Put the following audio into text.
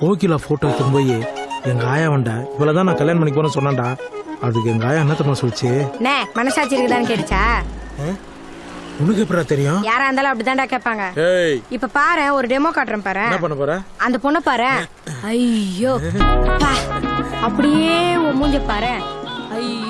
Kokila photo எடுத்துன்னு போய் எங்க ஆயா இவ்வளோ தான் நான் கல்யாணம் பண்ணி போறேன்னு சொன்னான்டா. அதுக்கு எங்க ஆயா என்ன தெரியுமா சொல்லிச்சு? நே மனசாட்சி இருக்குதான்னு கேட்டுச்சா? உனக்கு எப்படா தெரியும்? யாரா இருந்தாலும் அப்படிதான்டா கேட்பாங்க. இப்ப பாரு ஒரு டெமோ காட்டுறேன் பாரு. என்ன பண்ண போற? அந்த பொண்ணை பாரு. ஐயோ அப்படியே மூஞ்ச பாரு. ஐயோ.